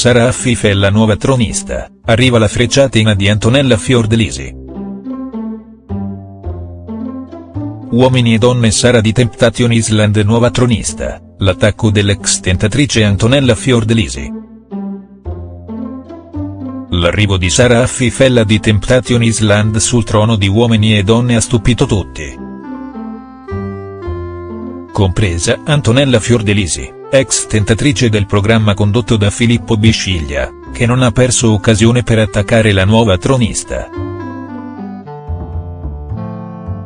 Sara Affif è la nuova tronista, arriva la frecciatina di Antonella Fiordalisi. Uomini e donne Sara di Temptation Island nuova tronista, l'attacco dell'ex tentatrice Antonella Fiordalisi. L'arrivo di Sara Affifella di Temptation Island sul trono di Uomini e Donne ha stupito tutti. Compresa Antonella Fiordelisi, ex tentatrice del programma condotto da Filippo Bisciglia, che non ha perso occasione per attaccare la nuova tronista.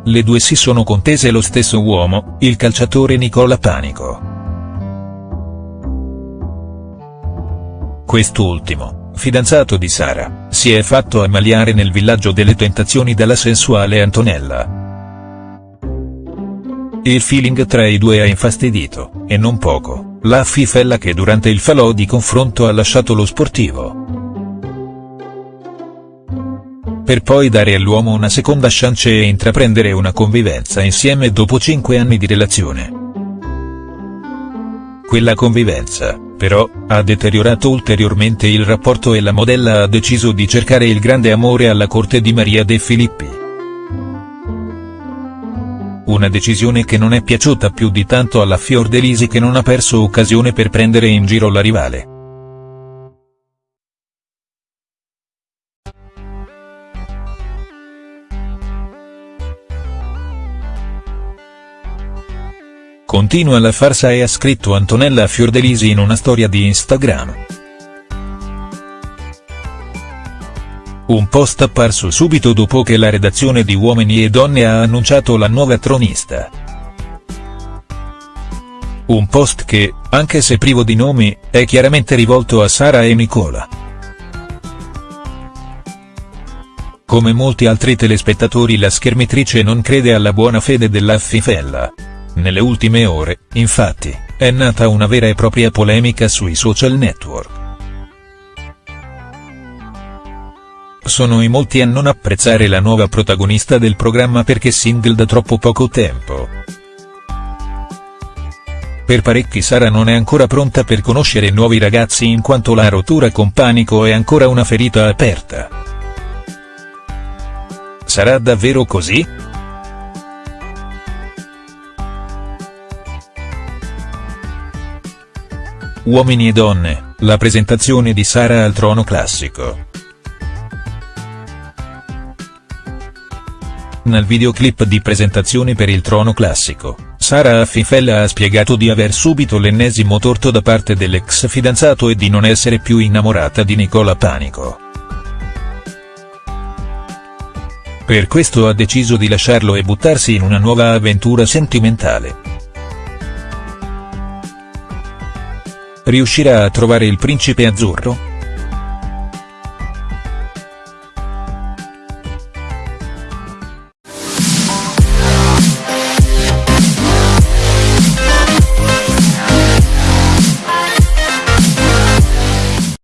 Le due si sono contese lo stesso uomo, il calciatore Nicola Panico. Quest'ultimo, fidanzato di Sara, si è fatto ammaliare nel villaggio delle tentazioni dalla sensuale Antonella. Il feeling tra i due ha infastidito, e non poco, la fifella che durante il falò di confronto ha lasciato lo sportivo per poi dare all'uomo una seconda chance e intraprendere una convivenza insieme dopo cinque anni di relazione. Quella convivenza, però, ha deteriorato ulteriormente il rapporto e la modella ha deciso di cercare il grande amore alla corte di Maria De Filippi. Una decisione che non è piaciuta più di tanto alla Fiordelisi che non ha perso occasione per prendere in giro la rivale. Continua la farsa e ha scritto Antonella Fiordelisi in una storia di Instagram. Un post apparso subito dopo che la redazione di Uomini e Donne ha annunciato la nuova tronista. Un post che, anche se privo di nomi, è chiaramente rivolto a Sara e Nicola. Come molti altri telespettatori la schermitrice non crede alla buona fede della Fifella. Nelle ultime ore, infatti, è nata una vera e propria polemica sui social network. Sono in molti a non apprezzare la nuova protagonista del programma perché single da troppo poco tempo. Per parecchi Sara non è ancora pronta per conoscere nuovi ragazzi in quanto la rottura con panico è ancora una ferita aperta. Sarà davvero così?. Uomini e donne, la presentazione di Sara al trono classico. Nel videoclip di presentazione per il trono classico, Sara Affifella ha spiegato di aver subito l'ennesimo torto da parte dell'ex fidanzato e di non essere più innamorata di Nicola Panico. Per questo ha deciso di lasciarlo e buttarsi in una nuova avventura sentimentale. Riuscirà a trovare il principe azzurro?.